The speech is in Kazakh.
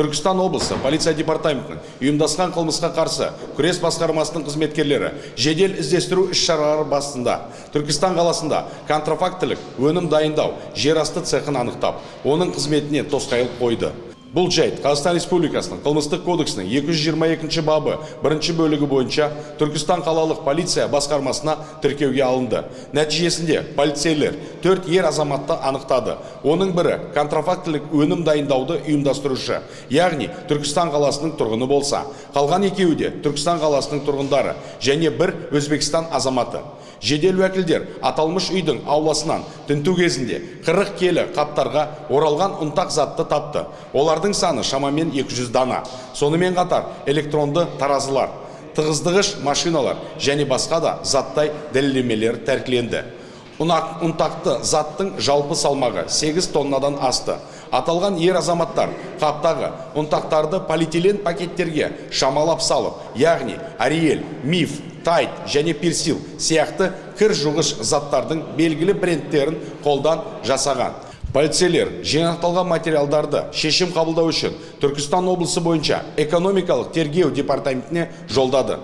түркістан облысы полиция департаментінің ұйымдасқан қылмысқа қарсы күрес басқармасының қызметкерлері жедел іздестіру іс шаралары басында түркістан қаласында контрафактілік өнім дайындау жерасты цехын анықтап оның қызметіне тосқауыл қойды. Бұл жайт қазақстан республикасының қылмыстық кодексінің 222 бабы бірінші бөлігі бойынша түркістан қалалық полиция басқармасына тіркеуге алынды. Нәтижесінде полицейлер төрт ер азаматты анықтады. Оның бірі контрафактілік өнім дайындауды ұйымдастырушы яғни түркістан қаласының тұрғыны болса. Қалған екеуі де түркістан қаласының тұрғындары және бір өзбекстан азаматы. Жедел уәкілдер аталмыш үйдің ауласынан тінту кезінде 40 келі қаптарға оралған ұнтақ затты тапты. Олардың саны шамамен 200 дана. Сонымен қатар электронды таразылар тығыздығыш машиналар және басқа да заттай дәлелдемелер тәркіленді. Ұнтақты заттың жалпы салмағы 8 тоннадан асты. Аталған ер азаматтар қаптағы ұнтақтарды полиэтилен пакеттерге шамалап салып яғни ариэль миф тайт және персил сияқты кір жуғыш заттардың белгілі брендтерін қолдан жасаған. Полицейлер жинақталған материалдарды шешім қабылдау үшін түркістан облысы бойынша экономикалық тергеу департаментіне жолдады.